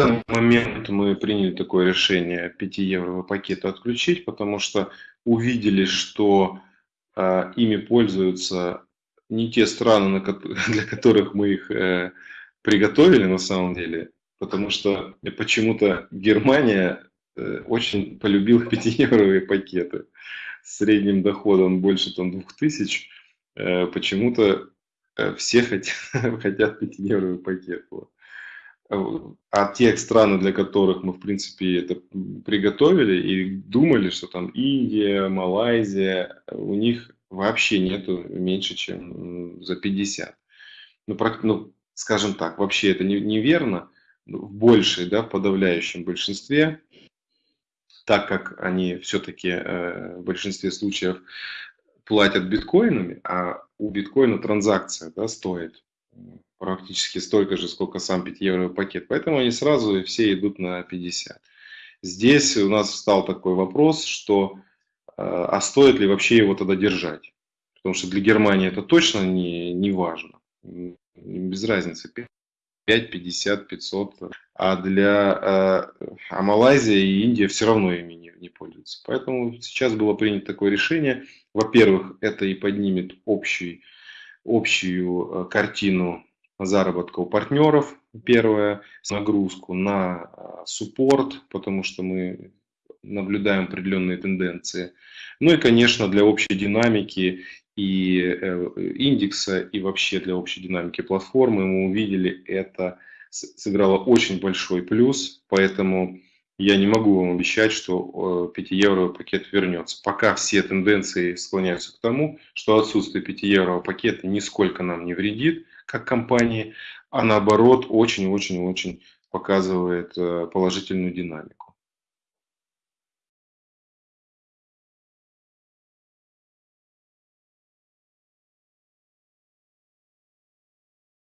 данный момент мы приняли такое решение 5 евро пакета отключить, потому что увидели, что э, ими пользуются не те страны, для которых мы их э, приготовили на самом деле, потому что почему-то Германия э, очень полюбила 5-евровые пакеты с средним доходом больше там 2000. Э, почему-то э, все хотят, хотят 5-евровый пакет. Вот. А те страны, для которых мы, в принципе, это приготовили и думали, что там Индия, Малайзия, у них вообще нету меньше, чем за 50. Ну, ну скажем так, вообще это не, неверно, в большей, да, в подавляющем большинстве, так как они все-таки э, в большинстве случаев платят биткоинами, а у биткоина транзакция да, стоит практически столько же, сколько сам 5 евро пакет. Поэтому они сразу все идут на 50. Здесь у нас встал такой вопрос, что э, а стоит ли вообще его тогда держать? Потому что для Германии это точно не, не важно. Без разницы. 5, 50, 500. А для э, а Малайзия и Индия все равно ими не, не пользуются. Поэтому сейчас было принято такое решение. Во-первых, это и поднимет общий, общую э, картину заработка у партнеров, первое, нагрузку на а, суппорт, потому что мы наблюдаем определенные тенденции. Ну и, конечно, для общей динамики и э, индекса, и вообще для общей динамики платформы мы увидели, это сыграло очень большой плюс, поэтому я не могу вам обещать, что 5-евровый пакет вернется. Пока все тенденции склоняются к тому, что отсутствие 5-еврового пакета нисколько нам не вредит, как компании, а наоборот очень-очень-очень показывает э, положительную динамику.